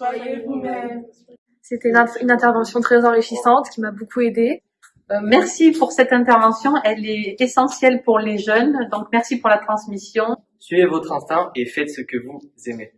Soyez vous-même. C'était une intervention très enrichissante qui m'a beaucoup aidée. Euh, merci pour cette intervention, elle est essentielle pour les jeunes, donc merci pour la transmission. Suivez votre instinct et faites ce que vous aimez.